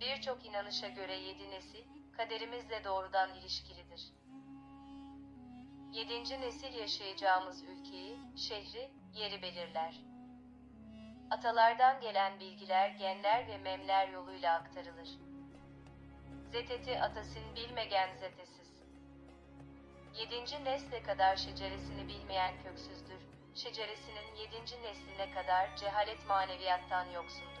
Birçok inanışa göre yedi nesil, kaderimizle doğrudan ilişkilidir. Yedinci nesil yaşayacağımız ülkeyi, şehri, yeri belirler. Atalardan gelen bilgiler genler ve memler yoluyla aktarılır. Zeteti atasin bilmegen zetesiz. Yedinci nesle kadar şeceresini bilmeyen köksüzdür. Şeceresinin yedinci nesline kadar cehalet maneviyattan yoksundur.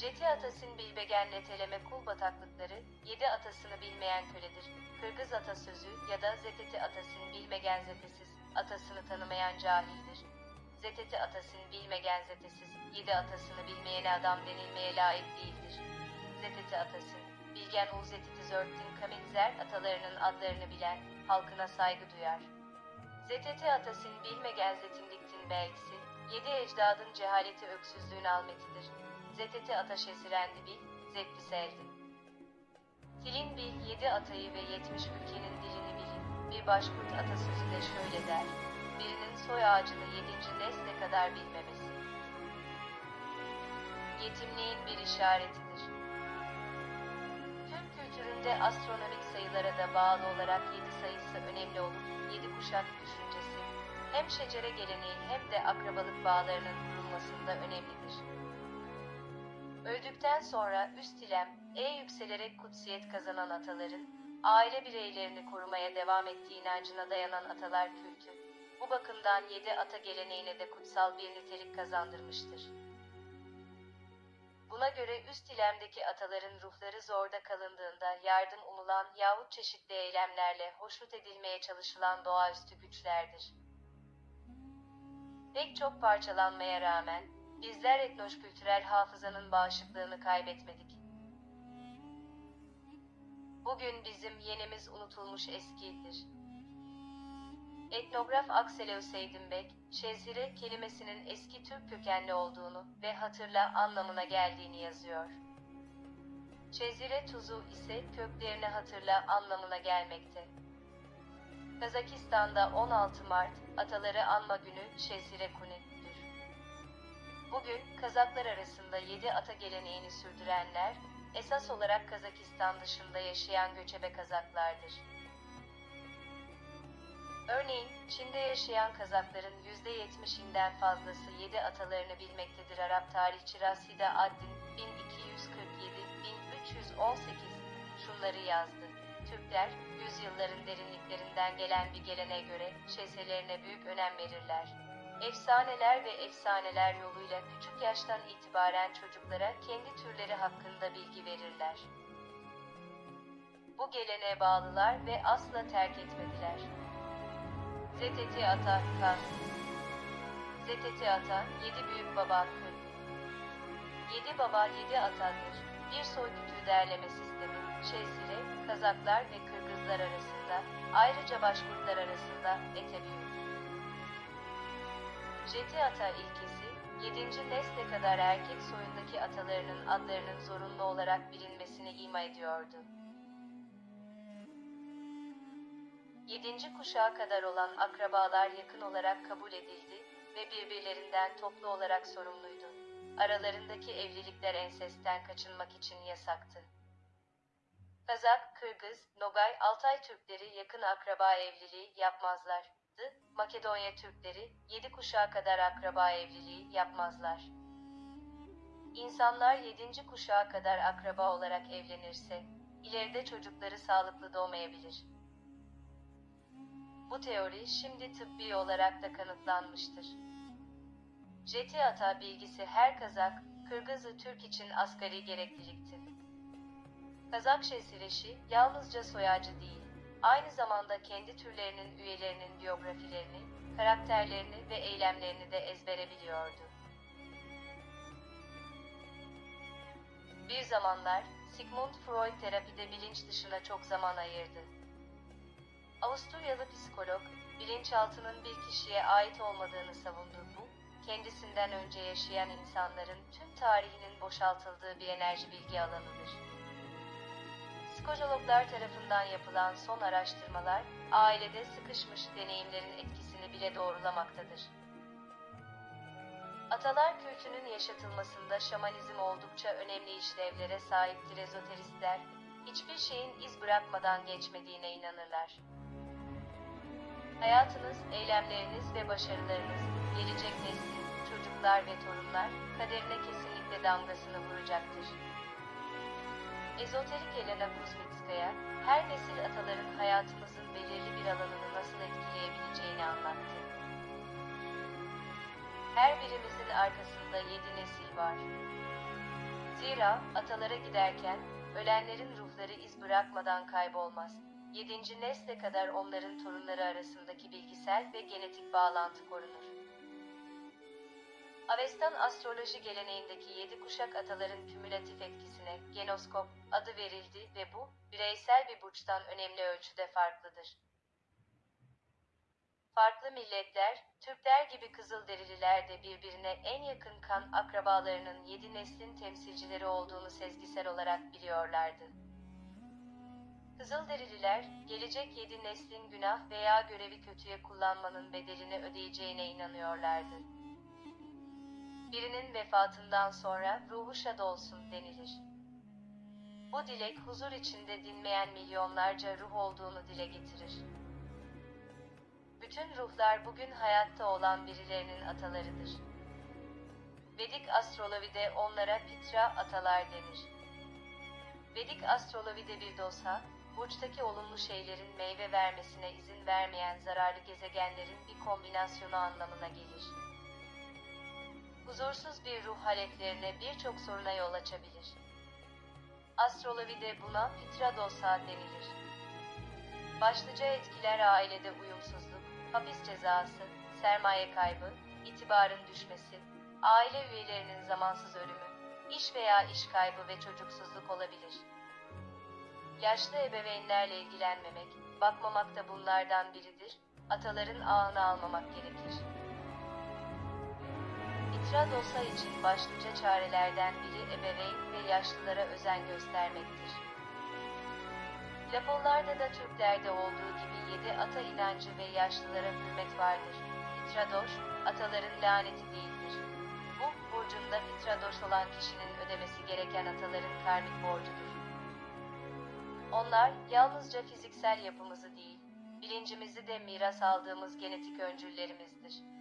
Jeti atasın bilbegen neteleme kul bataklıkları, yedi atasını bilmeyen köledir. Kırgız atasözü ya da zeteti atasın bilmegen zetesiz, atasını tanımayan cahildir. Zeteti atasın bilmegen zetesiz, yedi atasını bilmeyene adam denilmeye layık değildir. Zeteti atasın, bilgen ul zetiti zörttin kaminzer atalarının adlarını bilen, halkına saygı duyar. Zeteti atasın bilmegenzetindiktin belgisi, yedi ecdadın cehaleti öksüzlüğün almetidir. Zeteti ataş esirendi bil, zevkli seldin. Tilin bil yedi atayı ve yetmiş ülkenin dilini bilin. Bir başkurt atasözü de şöyle der. Birinin soy ağacını yedinci nesle kadar bilmemesi. Yetimliğin bir işaretidir. Türk kültüründe astronomik sayılara da bağlı olarak yedi sayısı önemli olup yedi kuşak düşüncesi hem şecere geleneği hem de akrabalık bağlarının kurulmasında önemlidir. Öldükten sonra üst ilem, e yükselerek kutsiyet kazanan ataların, aile bireylerini korumaya devam ettiği inancına dayanan atalar kültü, bu bakımdan yedi ata geleneğine de kutsal bir nitelik kazandırmıştır. Buna göre üst ilemdeki ataların ruhları zorda kalındığında yardım umulan yahut çeşitli eylemlerle hoşnut edilmeye çalışılan doğaüstü güçlerdir. Pek çok parçalanmaya rağmen, bizler etnoş-kültürel hafızanın bağışıklığını kaybetmedik. Bugün bizim yenimiz unutulmuş eskidir. Etnograf Aksel Öseydinbek, şezire kelimesinin eski Türk kökenli olduğunu ve hatırla anlamına geldiğini yazıyor. Şezire tuzu ise köklerini hatırla anlamına gelmekte. Kazakistan'da 16 Mart, Ataları Anma Günü Şezire Kuni'dür. Bugün Kazaklar arasında 7 ata geleneğini sürdürenler, esas olarak Kazakistan dışında yaşayan göçebe Kazaklardır. Örneğin, Çin'de yaşayan Kazakların %70'inden fazlası 7 atalarını bilmektedir. Arap tarihçi Raside Addin 1247-1318 şunları yazdı. Türkler, yüzyılların derinliklerinden gelen bir gelene göre şeselerine büyük önem verirler. Efsaneler ve efsaneler yoluyla küçük yaştan itibaren çocuklara kendi türleri hakkında bilgi verirler. Bu geleneğe bağlılar ve asla terk etmediler. ZTT Ata Kan ZTT Ata, yedi büyük baba hakkı. Yedi baba yedi atadır. Bir soy kütüğü derleme sistemi, Şezire, Kazaklar ve Kırgızlar arasında, ayrıca Başkurtlar arasında ete Jeti Ata ilkesi, yedinci nesle kadar erkek soyundaki atalarının adlarının zorunlu olarak bilinmesini ima ediyordu. Yedinci kuşağa kadar olan akrabalar yakın olarak kabul edildi ve birbirlerinden toplu olarak sorumluydu. Aralarındaki evlilikler ensesten kaçınmak için yasaktı. Kazak, Kırgız, Nogay, Altay Türkleri yakın akraba evliliği yapmazlardı. Makedonya Türkleri yedi kuşağa kadar akraba evliliği yapmazlar. İnsanlar yedinci kuşağa kadar akraba olarak evlenirse, ileride çocukları sağlıklı doğmayabilir. Bu teori şimdi tıbbi olarak da kanıtlanmıştır. Jeti ata bilgisi her Kazak, Kırgızı Türk için asgari gereklilikti. Kazak şesireşi yalnızca soyacı değil, aynı zamanda kendi türlerinin üyelerinin biyografilerini, karakterlerini ve eylemlerini de ezbere biliyordu. Bir zamanlar Sigmund Freud terapide bilinç dışına çok zaman ayırdı. Avusturyalı psikolog, bilinçaltının bir kişiye ait olmadığını savundu bu, kendisinden önce yaşayan insanların tüm tarihinin boşaltıldığı bir enerji bilgi alanıdır. Psikologlar tarafından yapılan son araştırmalar, ailede sıkışmış deneyimlerin etkisini bile doğrulamaktadır. Atalar kültünün yaşatılmasında şamanizm oldukça önemli işlevlere sahiptir ezoteristler, hiçbir şeyin iz bırakmadan geçmediğine inanırlar. Hayatınız, eylemleriniz ve başarılarınız, gelecek neslin, çocuklar ve torunlar, kaderine kesinlikle damgasını vuracaktır. Ezoterik Elena Kuzmitskaya, her nesil ataların hayatımızın belirli bir alanını nasıl etkileyebileceğini anlattı. Her birimizin arkasında yedi nesil var. Zira atalara giderken ölenlerin ruhları iz bırakmadan kaybolmaz. Yedinci nesle kadar onların torunları arasındaki bilgisel ve genetik bağlantı korunur. Avestan astroloji geleneğindeki yedi kuşak ataların kümülatif etkisine genoskop adı verildi ve bu, bireysel bir burçtan önemli ölçüde farklıdır. Farklı milletler, Türkler gibi Kızılderililer de birbirine en yakın kan akrabalarının yedi neslin temsilcileri olduğunu sezgisel olarak biliyorlardı. Kızılderililer, gelecek yedi neslin günah veya görevi kötüye kullanmanın bedelini ödeyeceğine inanıyorlardı. Birinin vefatından sonra ruhu şad olsun denilir. Bu dilek huzur içinde dinmeyen milyonlarca ruh olduğunu dile getirir. Bütün ruhlar bugün hayatta olan birilerinin atalarıdır. Vedik astrolojide onlara pitra atalar denir. Vedik astrolojide bir dosa, burçtaki olumlu şeylerin meyve vermesine izin vermeyen zararlı gezegenlerin bir kombinasyonu anlamına gelir. Huzursuz bir ruh haletlerine birçok soruna yol açabilir. Astrolojide buna pitra dosa denilir. Başlıca etkiler ailede uyumsuzluk, hapis cezası, sermaye kaybı, itibarın düşmesi, aile üyelerinin zamansız ölümü, iş veya iş kaybı ve çocuksuzluk olabilir. Yaşlı ebeveynlerle ilgilenmemek, bakmamak da bunlardan biridir, ataların ağını almamak gerekir. İtiraz olsa için başlıca çarelerden biri ebeveyn ve yaşlılara özen göstermektir. Laponlarda da Türklerde olduğu gibi yedi ata inancı ve yaşlılara hürmet vardır. Fitradoş, ataların laneti değildir. Bu, burcunda fitradoş olan kişinin ödemesi gereken ataların karmik borcudur. Onlar, yalnızca fiziksel yapımızı değil, bilincimizi de miras aldığımız genetik öncüllerimizdir.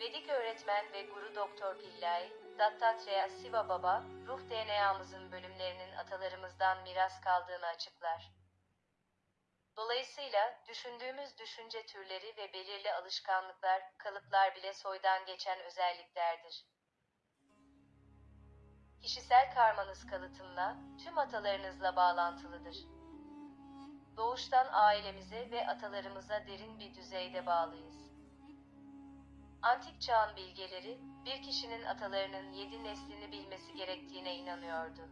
Vedik öğretmen ve guru doktor Pillai, Dattatreya Siva Baba, ruh DNA'mızın bölümlerinin atalarımızdan miras kaldığını açıklar. Dolayısıyla düşündüğümüz düşünce türleri ve belirli alışkanlıklar, kalıplar bile soydan geçen özelliklerdir. Kişisel karmanız kalıtımla, tüm atalarınızla bağlantılıdır. Doğuştan ailemize ve atalarımıza derin bir düzeyde bağlıyız. Antik çağın bilgeleri, bir kişinin atalarının yedi neslini bilmesi gerektiğine inanıyordu.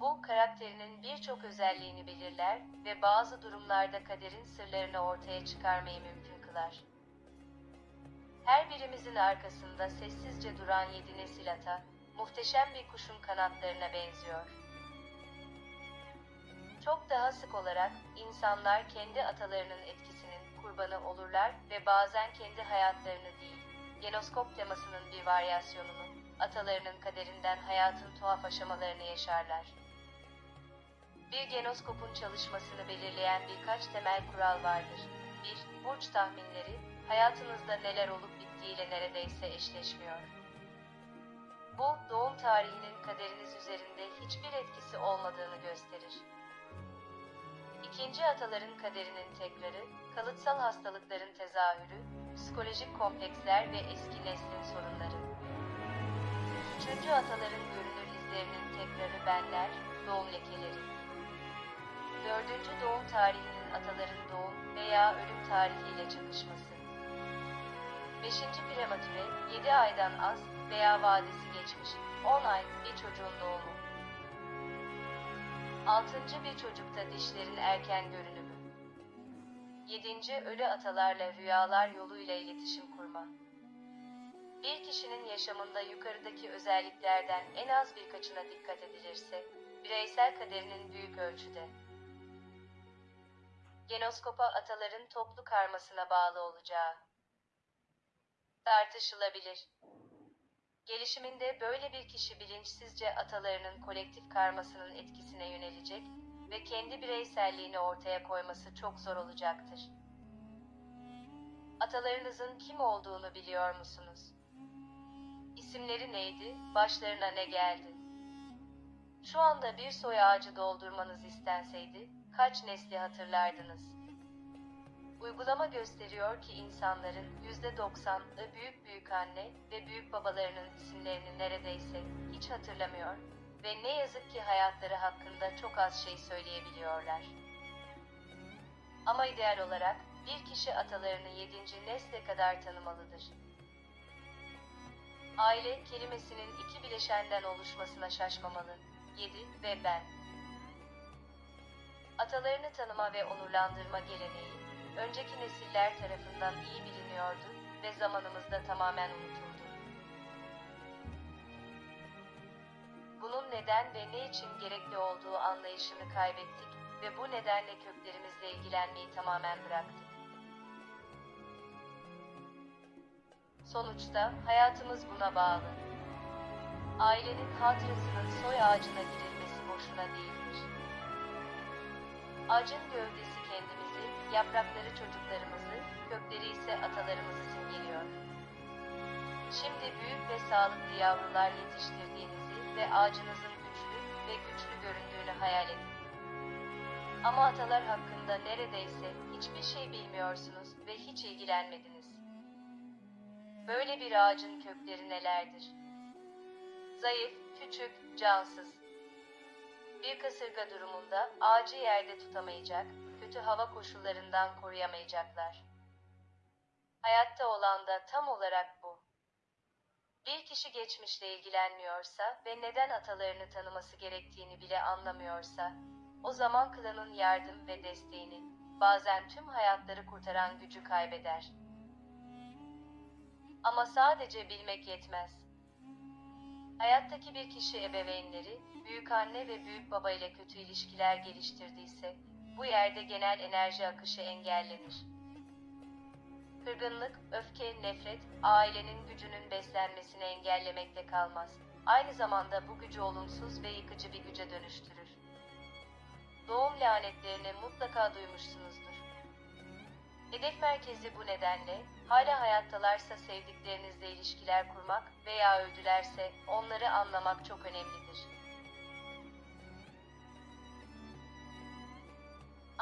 Bu, karakterinin birçok özelliğini belirler ve bazı durumlarda kaderin sırlarını ortaya çıkarmayı mümkün kılar. Her birimizin arkasında sessizce duran yedi nesil ata, muhteşem bir kuşun kanatlarına benziyor. Çok daha sık olarak insanlar kendi atalarının etkisinin kurbanı olurlar ve bazen kendi hayatlarını değil, genoskop temasının bir varyasyonunu, atalarının kaderinden hayatın tuhaf aşamalarını yaşarlar. Bir genoskopun çalışmasını belirleyen birkaç temel kural vardır. 1. Burç tahminleri, hayatınızda neler olup bittiğiyle neredeyse eşleşmiyor. Bu, doğum tarihinin kaderiniz üzerinde hiçbir etkisi olmadığını gösterir. İkinci ataların kaderinin tekrarı, kalıtsal hastalıkların tezahürü, psikolojik kompleksler ve eski neslin sorunları. Üçüncü ataların görünür izlerinin tekrarı benler, doğum lekeleri. Dördüncü doğum tarihinin ataların doğum veya ölüm tarihiyle çakışması. Beşinci prematüre, 7 aydan az veya vadesi geçmiş, 10 ay bir çocuğun doğumu. Altıncı bir çocukta dişlerin erken görünümü. Yedinci ölü atalarla rüyalar yoluyla iletişim kurma. Bir kişinin yaşamında yukarıdaki özelliklerden en az birkaçına dikkat edilirse, bireysel kaderinin büyük ölçüde Genoskopa ataların toplu karmasına bağlı olacağı tartışılabilir. Gelişiminde böyle bir kişi bilinçsizce atalarının kolektif karmasının etkisine yönelecek ve kendi bireyselliğini ortaya koyması çok zor olacaktır. Atalarınızın kim olduğunu biliyor musunuz? İsimleri neydi? Başlarına ne geldi? Şu anda bir soy ağacı doldurmanız istenseydi kaç nesli hatırlardınız? Uygulama gösteriyor ki insanların %90'ı büyük büyük anne ve büyük babalarının isimlerini neredeyse hiç hatırlamıyor ve ne yazık ki hayatları hakkında çok az şey söyleyebiliyorlar. Ama ideal olarak bir kişi atalarını yedinci nesle kadar tanımalıdır. Aile kelimesinin iki bileşenden oluşmasına şaşmamalı. Yedi ve ben. Atalarını tanıma ve onurlandırma geleneği, önceki nesiller tarafından iyi biliniyordu ve zamanımızda tamamen unutuldu. Bunun neden ve ne için gerekli olduğu anlayışını kaybettik ve bu nedenle köklerimizle ilgilenmeyi tamamen bıraktık. Sonuçta hayatımız buna bağlı. Ailenin hatırasının soy ağacına girilmesi boşuna değildir. Ağacın gövdesi kendimizi, yaprakları çocuklarımızı, kökleri ise atalarımızı simgeliyor. Şimdi büyük ve sağlıklı yavrular yetiştirdiğinizi ve ağacınızın güçlü ve güçlü göründüğünü hayal edin. Ama atalar hakkında neredeyse hiçbir şey bilmiyorsunuz ve hiç ilgilenmediniz. Böyle bir ağacın kökleri nelerdir? Zayıf, küçük, cansız. Bir kasırga durumunda ağacı yerde tutamayacak, kötü hava koşullarından koruyamayacaklar. Hayatta olan da tam olarak bu. Bir kişi geçmişle ilgilenmiyorsa ve neden atalarını tanıması gerektiğini bile anlamıyorsa, o zaman klanın yardım ve desteğini, bazen tüm hayatları kurtaran gücü kaybeder. Ama sadece bilmek yetmez. Hayattaki bir kişi ebeveynleri, büyük anne ve büyük baba ile kötü ilişkiler geliştirdiyse, bu yerde genel enerji akışı engellenir. Kırgınlık, öfke, nefret, ailenin gücünün beslenmesini engellemekte kalmaz. Aynı zamanda bu gücü olumsuz ve yıkıcı bir güce dönüştürür. Doğum lanetlerini mutlaka duymuşsunuzdur. Hedef merkezi bu nedenle, hala hayattalarsa sevdiklerinizle ilişkiler kurmak veya öldülerse onları anlamak çok önemlidir.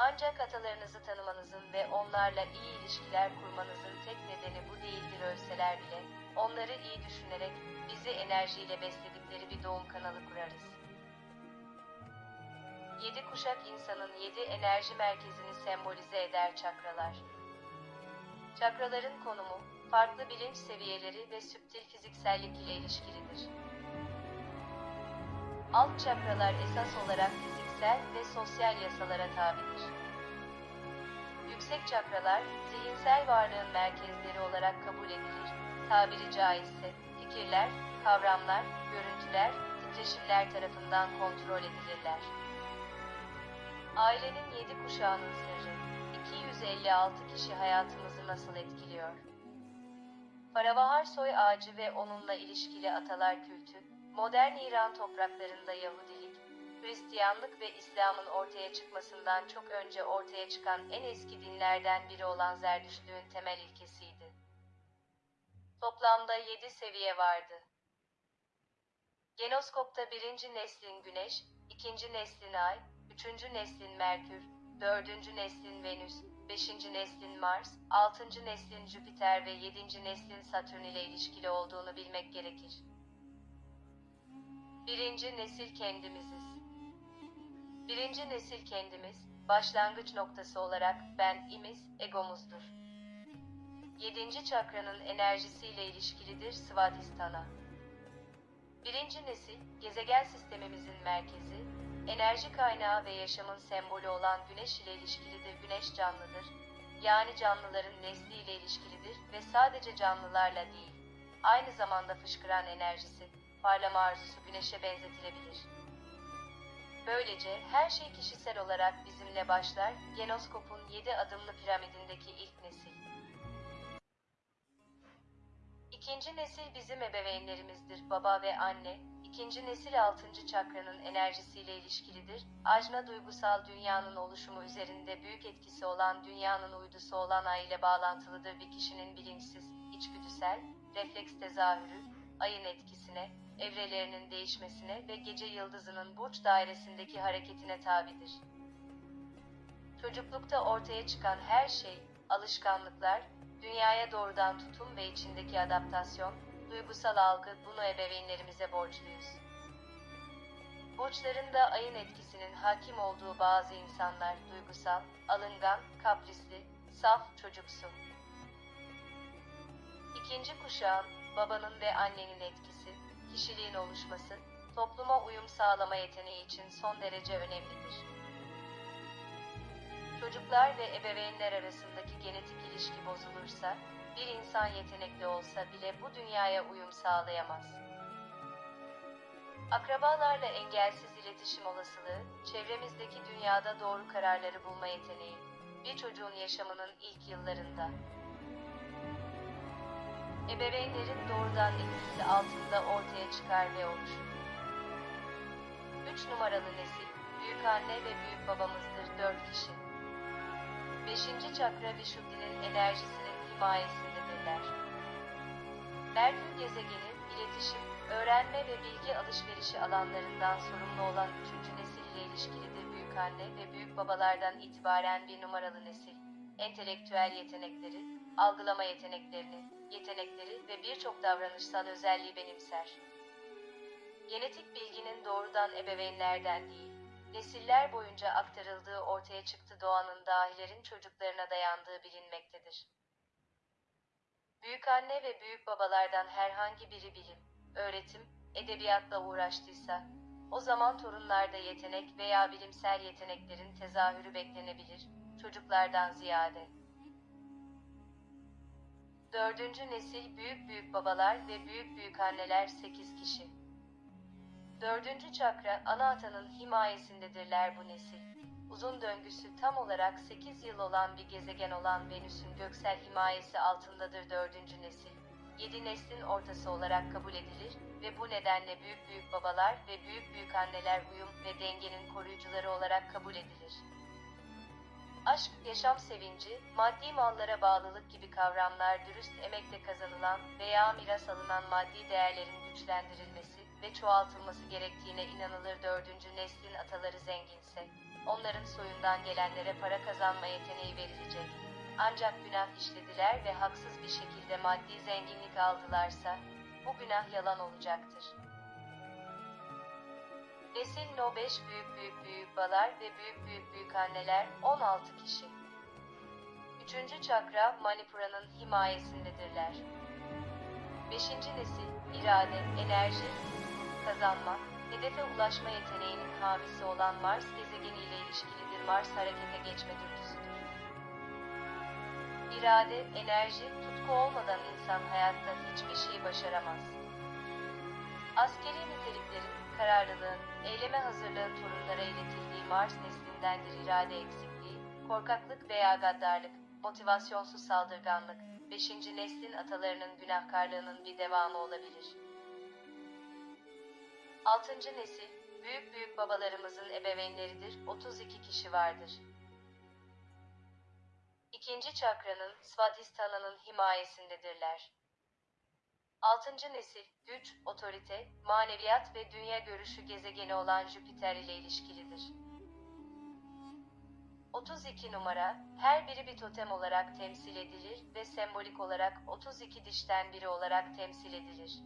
Ancak atalarınızı tanımanızın ve onlarla iyi ilişkiler kurmanızın tek nedeni bu değildir ölseler bile, onları iyi düşünerek bizi enerjiyle besledikleri bir doğum kanalı kurarız. Yedi kuşak insanın yedi enerji merkezini sembolize eder çakralar. Çakraların konumu, farklı bilinç seviyeleri ve süptil fiziksellik ile ilişkilidir. Alt çakralar esas olarak fiziksel ve sosyal yasalara tabidir. Yüksek çakralar, zihinsel varlığın merkezleri olarak kabul edilir, tabiri caizse, fikirler, kavramlar, görüntüler, titreşimler tarafından kontrol edilirler. Ailenin yedi kuşağının sırrı, 256 kişi hayatımızı nasıl etkiliyor? Paravahar soy ağacı ve onunla ilişkili atalar kültü, modern İran topraklarında Yahudilik, Hristiyanlık ve İslam'ın ortaya çıkmasından çok önce ortaya çıkan en eski dinlerden biri olan Zerdüştlüğün temel ilkesiydi. Toplamda yedi seviye vardı. Genoskopta birinci neslin Güneş, ikinci neslin Ay, üçüncü neslin Merkür, dördüncü neslin Venüs, beşinci neslin Mars, altıncı neslin Jüpiter ve yedinci neslin Satürn ile ilişkili olduğunu bilmek gerekir. Birinci nesil kendimiziz. Birinci nesil kendimiz, başlangıç noktası olarak ben, imiz, egomuzdur. Yedinci çakranın enerjisiyle ilişkilidir Svadhisthana. Birinci nesil, gezegen sistemimizin merkezi, enerji kaynağı ve yaşamın sembolü olan güneş ile ilişkilidir. Güneş canlıdır. Yani canlıların nesli ile ilişkilidir ve sadece canlılarla değil, aynı zamanda fışkıran enerjisi, parlama arzusu güneşe benzetilebilir. Böylece her şey kişisel olarak bizimle başlar, Genoskop'un 7 adımlı piramidindeki ilk nesil. İkinci nesil bizim ebeveynlerimizdir, baba ve anne. İkinci nesil altıncı çakranın enerjisiyle ilişkilidir. Ajna duygusal dünyanın oluşumu üzerinde büyük etkisi olan dünyanın uydusu olan ay ile bağlantılıdır bir kişinin bilinçsiz, içgüdüsel, refleks tezahürü, ayın etkisine, evrelerinin değişmesine ve gece yıldızının burç dairesindeki hareketine tabidir. Çocuklukta ortaya çıkan her şey, alışkanlıklar, dünyaya doğrudan tutum ve içindeki adaptasyon, duygusal algı bunu ebeveynlerimize borçluyuz. Burçların da ayın etkisinin hakim olduğu bazı insanlar duygusal, alıngan, kaprisli, saf, çocuksu. İkinci kuşağın, babanın ve annenin etkisi, kişiliğin oluşması, topluma uyum sağlama yeteneği için son derece önemlidir. Çocuklar ve ebeveynler arasındaki genetik ilişki bozulursa, bir insan yetenekli olsa bile bu dünyaya uyum sağlayamaz. Akrabalarla engelsiz iletişim olasılığı, çevremizdeki dünyada doğru kararları bulma yeteneği, bir çocuğun yaşamının ilk yıllarında. Ebeveynlerin doğrudan etkisi altında ortaya çıkar ve oluşur. 3 numaralı nesil, büyük anne ve büyük babamızdır 4 kişi. 5. çakra Vishuddhi'nin enerjisinin himayesindedirler. Merkür gezegeni, iletişim, öğrenme ve bilgi alışverişi alanlarından sorumlu olan 3. nesil ile ilişkilidir büyük anne ve büyük babalardan itibaren bir numaralı nesil. Entelektüel yetenekleri, algılama yeteneklerini, yetenekleri ve birçok davranışsal özelliği benimser. Genetik bilginin doğrudan ebeveynlerden değil, nesiller boyunca aktarıldığı ortaya çıktı doğanın dahilerin çocuklarına dayandığı bilinmektedir. Büyük anne ve büyük babalardan herhangi biri bilim, öğretim, edebiyatla uğraştıysa, o zaman torunlarda yetenek veya bilimsel yeteneklerin tezahürü beklenebilir, çocuklardan ziyade. Dördüncü nesil büyük büyük babalar ve büyük büyük anneler 8 kişi. Dördüncü çakra ana atanın himayesindedirler bu nesil. Uzun döngüsü tam olarak 8 yıl olan bir gezegen olan Venüs'ün göksel himayesi altındadır dördüncü nesil. Yedi neslin ortası olarak kabul edilir ve bu nedenle büyük büyük babalar ve büyük büyük anneler uyum ve dengenin koruyucuları olarak kabul edilir. Aşk, yaşam sevinci, maddi mallara bağlılık gibi kavramlar dürüst emekle kazanılan veya miras alınan maddi değerlerin güçlendirilmesi ve çoğaltılması gerektiğine inanılır dördüncü neslin ataları zenginse, onların soyundan gelenlere para kazanma yeteneği verilecek. Ancak günah işlediler ve haksız bir şekilde maddi zenginlik aldılarsa, bu günah yalan olacaktır. Nesil No 5 büyük büyük büyük balar ve büyük büyük büyük anneler 16 kişi. Üçüncü çakra Manipura'nın himayesindedirler. Beşinci nesil irade, enerji, kazanma, hedefe ulaşma yeteneğinin hamisi olan Mars gezegeniyle ilişkilidir. Mars harekete geçme dürtüsüdür. İrade, enerji, tutku olmadan insan hayatta hiçbir şey başaramaz. Askeri niteliklerin, kararlılığın, eyleme hazırlığın torunlara iletildiği Mars neslindendir irade eksikliği, korkaklık veya gaddarlık, motivasyonsuz saldırganlık, beşinci neslin atalarının günahkarlığının bir devamı olabilir. Altıncı nesil, büyük büyük babalarımızın ebeveynleridir, 32 kişi vardır. İkinci çakranın, Svadhisthana'nın himayesindedirler. Altıncı nesil, güç, otorite, maneviyat ve dünya görüşü gezegeni olan Jüpiter ile ilişkilidir. 32 numara, her biri bir totem olarak temsil edilir ve sembolik olarak 32 dişten biri olarak temsil edilir.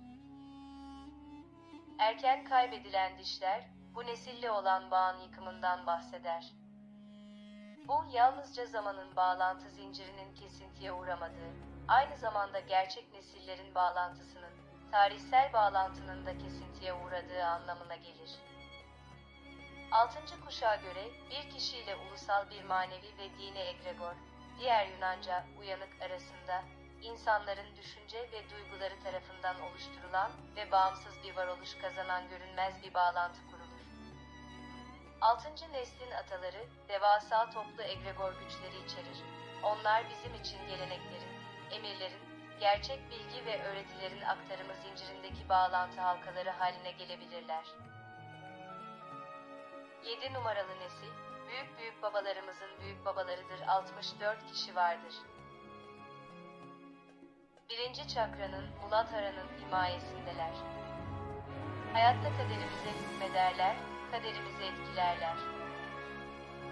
Erken kaybedilen dişler, bu nesille olan bağın yıkımından bahseder. Bu yalnızca zamanın bağlantı zincirinin kesintiye uğramadığı, aynı zamanda gerçek nesillerin bağlantısının, tarihsel bağlantının da kesintiye uğradığı anlamına gelir. Altıncı kuşağa göre bir kişiyle ulusal bir manevi ve dini egregor, diğer Yunanca uyanık arasında insanların düşünce ve duyguları tarafından oluşturulan ve bağımsız bir varoluş kazanan görünmez bir bağlantı kurulur. Altıncı neslin ataları, devasa toplu egregor güçleri içerir. Onlar bizim için geleneklerin, emirlerin, gerçek bilgi ve öğretilerin aktarımı zincirindeki bağlantı halkaları haline gelebilirler. 7 numaralı nesil, büyük büyük babalarımızın büyük babalarıdır 64 kişi vardır. Birinci çakranın, Muladhara'nın himayesindeler. Hayatta kaderimize hükmederler, kaderimizi etkilerler.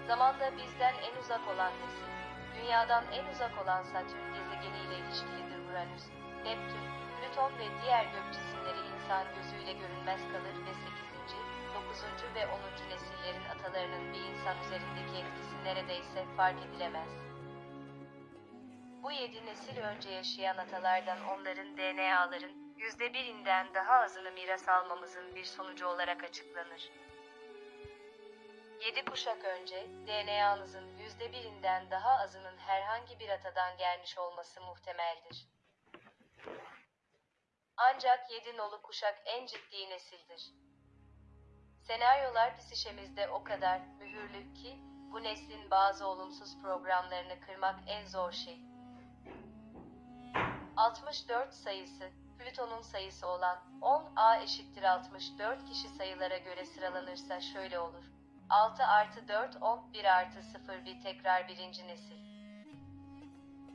Zamanda bizden en uzak olan nesil, dünyadan en uzak olan Satürn gezegeniyle ilişkilidir Uranüs, Neptün, Plüton ve diğer gök cisimleri insan gözüyle görünmez kalır ve 8. 9. ve 10. nesillerin atalarının bir insan üzerindeki etkisi neredeyse fark edilemez. Bu yedi nesil önce yaşayan atalardan onların DNA'ların yüzde birinden daha azını miras almamızın bir sonucu olarak açıklanır. Yedi kuşak önce DNA'nızın yüzde birinden daha azının herhangi bir atadan gelmiş olması muhtemeldir. Ancak yedi nolu kuşak en ciddi nesildir. Senaryolar psişemizde o kadar mühürlü ki bu neslin bazı olumsuz programlarını kırmak en zor şey. 64 sayısı, Plüton'un sayısı olan 10A eşittir 64 kişi sayılara göre sıralanırsa şöyle olur. 6 artı 4 10, 1 artı 0 bir tekrar birinci nesil.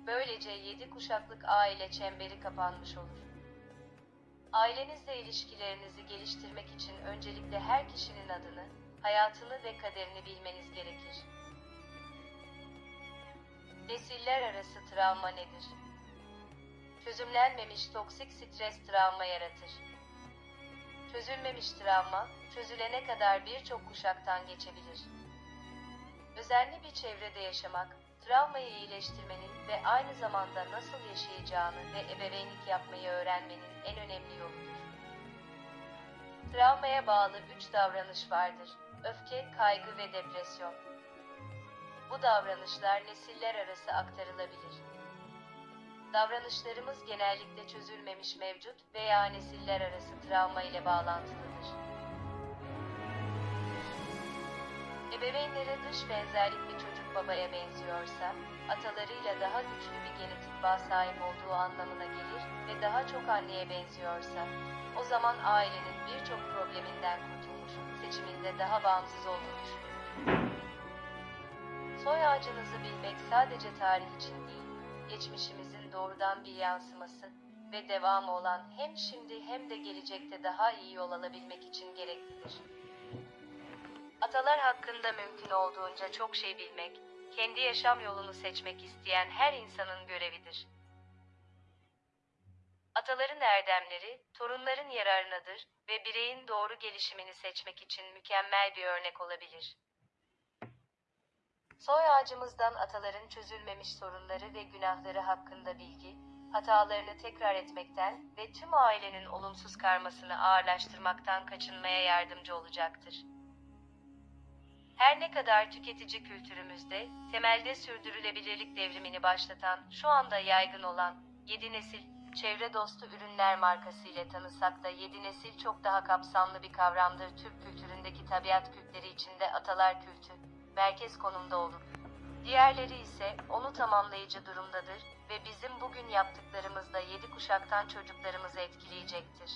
Böylece 7 kuşaklık aile çemberi kapanmış olur. Ailenizle ilişkilerinizi geliştirmek için öncelikle her kişinin adını, hayatını ve kaderini bilmeniz gerekir. Nesiller arası travma nedir? Çözümlenmemiş toksik stres travma yaratır. Çözülmemiş travma, çözülene kadar birçok kuşaktan geçebilir. Özenli bir çevrede yaşamak, travmayı iyileştirmenin ve aynı zamanda nasıl yaşayacağını ve ebeveynlik yapmayı öğrenmenin en önemli yoludur. Travmaya bağlı üç davranış vardır. Öfke, kaygı ve depresyon. Bu davranışlar nesiller arası aktarılabilir. Davranışlarımız genellikle çözülmemiş mevcut veya nesiller arası travma ile bağlantılıdır. Ebeveynlere dış benzerlik bir çocuk babaya benziyorsa, atalarıyla daha güçlü bir genetik bağ sahip olduğu anlamına gelir ve daha çok anneye benziyorsa, o zaman ailenin birçok probleminden kurtulmuş, seçiminde daha bağımsız olduğunu düşünülür. Soy ağacınızı bilmek sadece tarih için değil, geçmişimizin doğrudan bir yansıması ve devamı olan hem şimdi hem de gelecekte daha iyi yol alabilmek için gereklidir. Atalar hakkında mümkün olduğunca çok şey bilmek, kendi yaşam yolunu seçmek isteyen her insanın görevidir. Ataların erdemleri, torunların yararınadır ve bireyin doğru gelişimini seçmek için mükemmel bir örnek olabilir. Soy ağacımızdan ataların çözülmemiş sorunları ve günahları hakkında bilgi, hatalarını tekrar etmekten ve tüm ailenin olumsuz karmasını ağırlaştırmaktan kaçınmaya yardımcı olacaktır. Her ne kadar tüketici kültürümüzde temelde sürdürülebilirlik devrimini başlatan, şu anda yaygın olan 7 nesil çevre dostu ürünler markası ile tanısak da 7 nesil çok daha kapsamlı bir kavramdır. Türk kültüründeki tabiat kültleri içinde atalar kültü merkez konumda olur. Diğerleri ise onu tamamlayıcı durumdadır ve bizim bugün yaptıklarımız da 7 kuşaktan çocuklarımızı etkileyecektir.